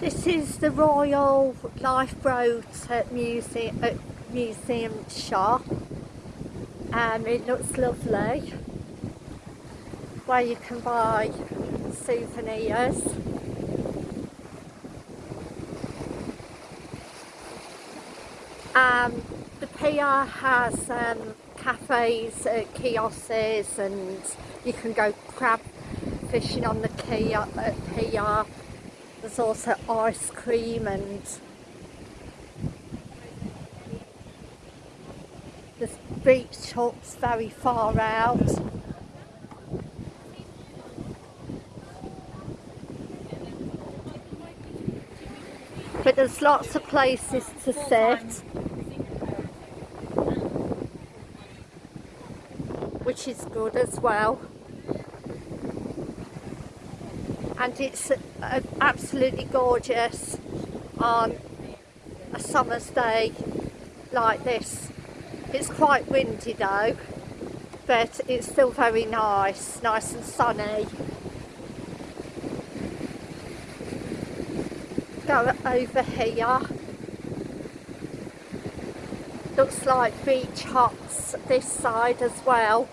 This is the Royal Lifeboat Museum, uh, museum shop. Um, it looks lovely. Where you can buy souvenirs. Um, the PR has um, cafes, uh, kiosks and you can go crab fishing on the quay at PR. There's also ice cream and the beach hut's very far out. But there's lots of places to sit. Which is good as well and it's uh, absolutely gorgeous on a summer's day like this. It's quite windy though, but it's still very nice, nice and sunny. Go over here. Looks like beach huts this side as well.